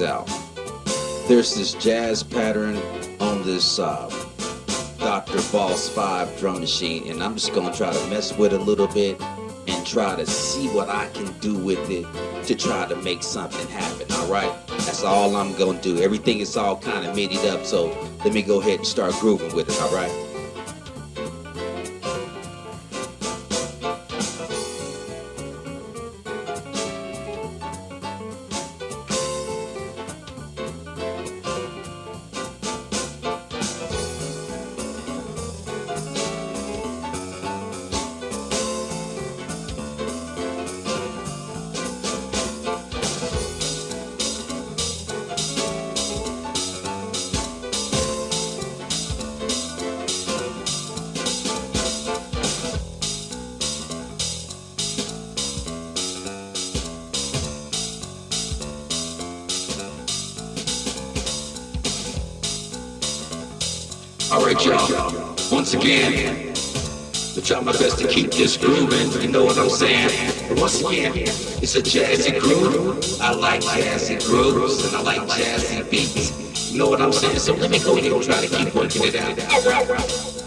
out. There's this jazz pattern on this uh, Dr. Boss 5 drum machine, and I'm just gonna try to mess with it a little bit and try to see what I can do with it to try to make something happen, alright? That's all I'm gonna do. Everything is all kind of midied up, so let me go ahead and start grooving with it, alright? Alright, y'all. Once again, I try my best to keep this grooving. You know what I'm saying? Once again, it's a jazzy groove. I like jazzy grooves and I like jazzy beats. You know what I'm saying? So let me go ahead and try to keep working it out. Alright.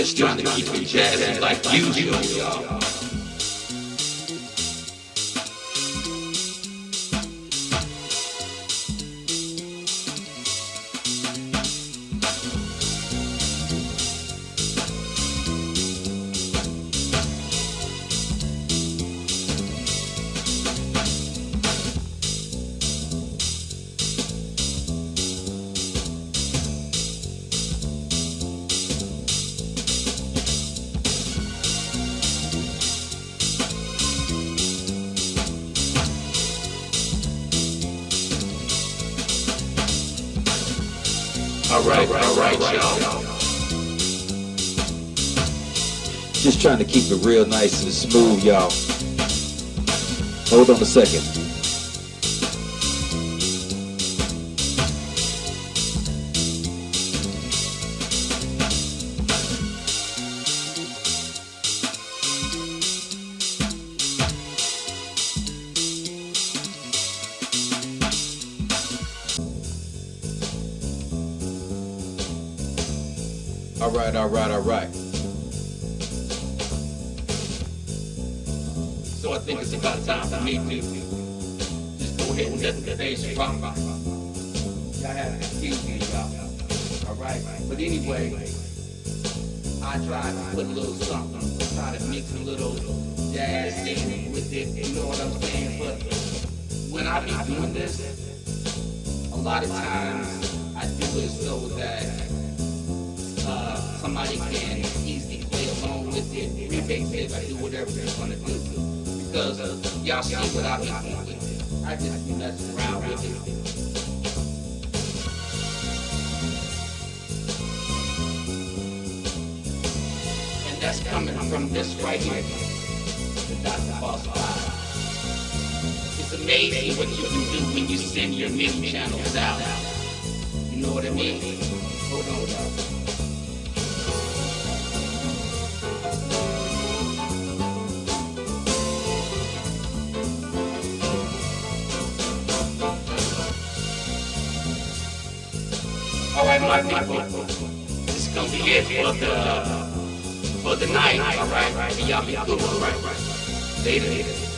just trying to keep you jazzy like usual, y'all. All right, all right, y'all. Just trying to keep it real nice and smooth, y'all. Hold on a second. All right, all right, all right. So I think it's about time for me to just go ahead and let the stage rock. Y'all have to excuse me, y'all. All right, but anyway, I try to put a little something, try to mix a little jazz in with it. You know what I'm saying? But when I be doing this, a lot of times I do it so that somebody can easily play along with it, remix it, or do whatever they're gonna do. Because uh, y'all see what I be doing with it. I just be around with it. And that's coming from this right here, the Dr. Boss Five. It's amazing what you can do when you send your MIDI channels out. You know what I mean? Hold on, y'all. My people. This is gonna be it for the for the night. All right, y'all. All right, later.